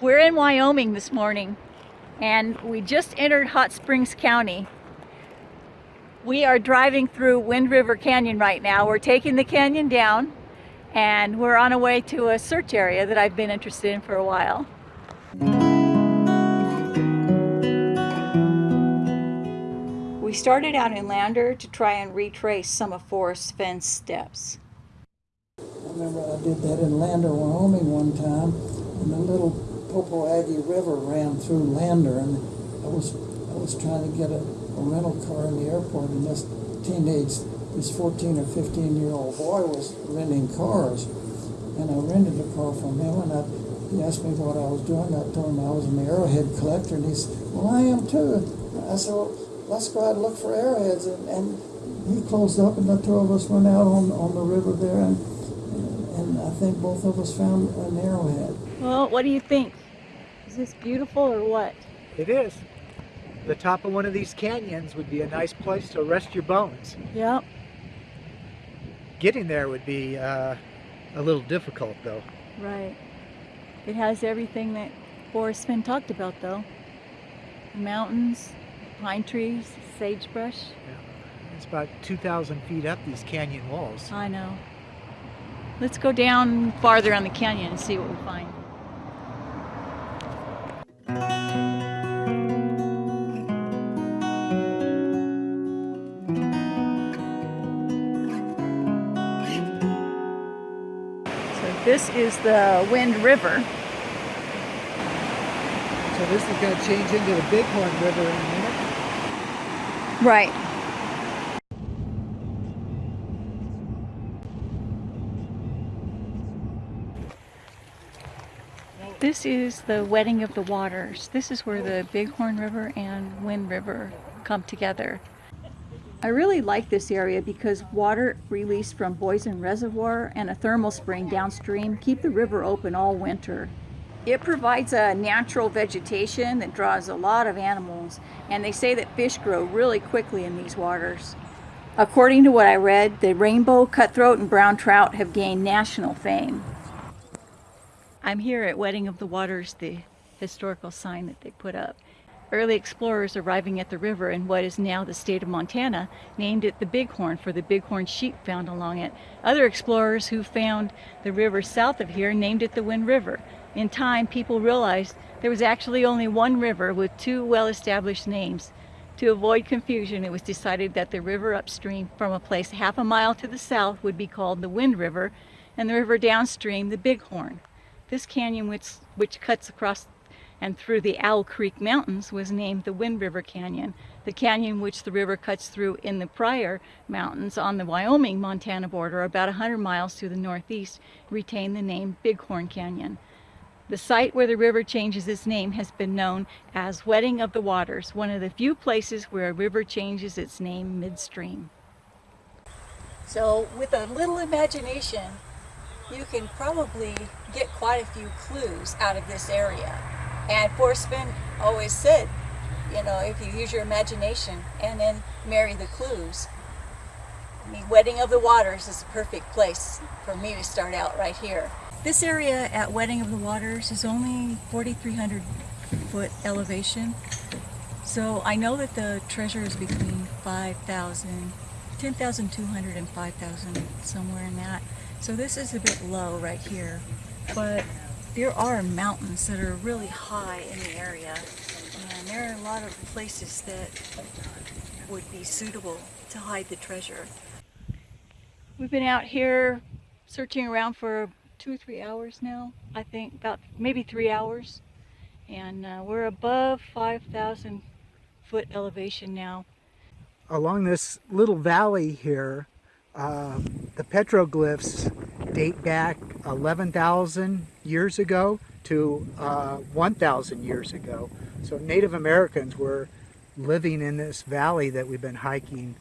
We're in Wyoming this morning and we just entered Hot Springs County. We are driving through Wind River Canyon right now. We're taking the canyon down and we're on our way to a search area that I've been interested in for a while. We started out in Lander to try and retrace some of Forrest Fenn's steps. I remember I did that in Lander, Wyoming one time, and the little Popo Aggie River ran through Lander, and I was I was trying to get a, a rental car in the airport, and this teenage, this 14 or 15 year old boy was renting cars, and I rented a car from him, and I, he asked me what I was doing. I told him I was an arrowhead collector, and he said, "Well, I am too." I said, well, "Let's go out and look for arrowheads," and, and he closed up, and the two of us went out on on the river there, and think both of us found an arrowhead. Well, what do you think? Is this beautiful or what? It is. The top of one of these canyons would be a nice place to rest your bones. Yep. Getting there would be uh, a little difficult though. Right. It has everything that Forrest Fenn talked about though. Mountains, pine trees, sagebrush. Yeah. It's about 2,000 feet up these canyon walls. I know. Let's go down farther on the canyon and see what we find. So this is the Wind River. So this is going to change into the Bighorn River in a minute. Right. This is the wedding of the waters. This is where the Bighorn River and Wind River come together. I really like this area because water released from Boysen Reservoir and a thermal spring downstream keep the river open all winter. It provides a natural vegetation that draws a lot of animals and they say that fish grow really quickly in these waters. According to what I read, the rainbow, cutthroat, and brown trout have gained national fame. I'm here at Wedding of the Waters, the historical sign that they put up. Early explorers arriving at the river in what is now the state of Montana named it the Bighorn for the bighorn sheep found along it. Other explorers who found the river south of here named it the Wind River. In time, people realized there was actually only one river with two well-established names. To avoid confusion, it was decided that the river upstream from a place half a mile to the south would be called the Wind River, and the river downstream the Bighorn. This canyon, which, which cuts across and through the Owl Creek Mountains, was named the Wind River Canyon. The canyon which the river cuts through in the Pryor Mountains on the Wyoming-Montana border, about 100 miles to the northeast, retained the name Bighorn Canyon. The site where the river changes its name has been known as Wedding of the Waters, one of the few places where a river changes its name midstream. So with a little imagination, you can probably get quite a few clues out of this area. And Fenn always said, you know, if you use your imagination and then marry the clues, the Wedding of the Waters is a perfect place for me to start out right here. This area at Wedding of the Waters is only 4,300 foot elevation. So I know that the treasure is between 5,000, 10,200 and 5,000, somewhere in that. So this is a bit low right here, but there are mountains that are really high in the area and there are a lot of places that would be suitable to hide the treasure. We've been out here searching around for two or three hours now, I think, about maybe three hours. And uh, we're above 5,000 foot elevation now. Along this little valley here, uh, the petroglyphs date back 11,000 years ago to uh, 1,000 years ago. So Native Americans were living in this valley that we've been hiking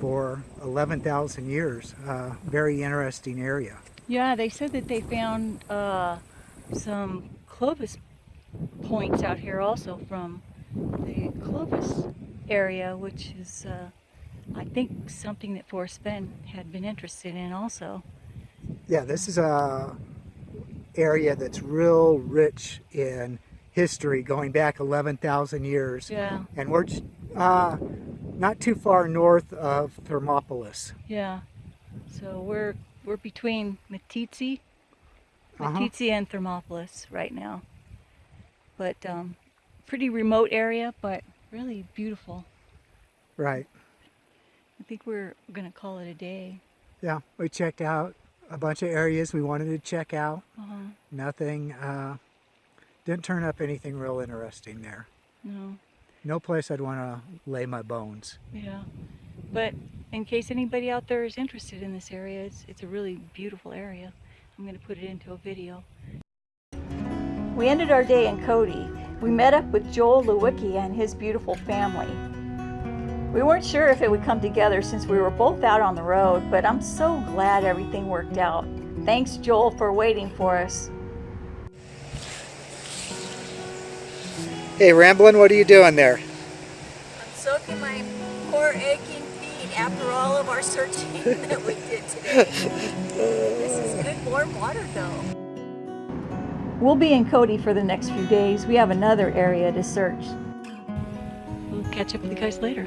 for 11,000 years. Uh, very interesting area. Yeah, they said that they found uh, some Clovis points out here also from the Clovis area, which is, uh, I think, something that Forrest Fenn had been interested in also. Yeah, this is a area that's real rich in history going back 11,000 years. Yeah, And we're uh, not too far north of Thermopolis. yeah. So we're we're between Meeteetse, Uh-huh. And Thermopolis right now. But um, pretty remote area, but really beautiful. Right. I think we're gonna call it a day. Yeah, we checked out a bunch of areas we wanted to check out. Uh-huh. Nothing, uh, didn't turn up anything real interesting there. No, No place I'd want to lay my bones. yeah. But in case anybody out there is interested in this area, it's, it's a really beautiful area. I'm going to put it into a video. We ended our day in Cody. We met up with Joel Lewicki and his beautiful family. We weren't sure if it would come together since we were both out on the road, but I'm so glad everything worked out. Thanks, Joel, for waiting for us. Hey, Ramblin', what are you doing there? I'm soaking my poor aching feet after all of our searching that we did today. this is good warm water though. We'll be in Cody for the next few days. We have another area to search. We'll catch up with you guys later.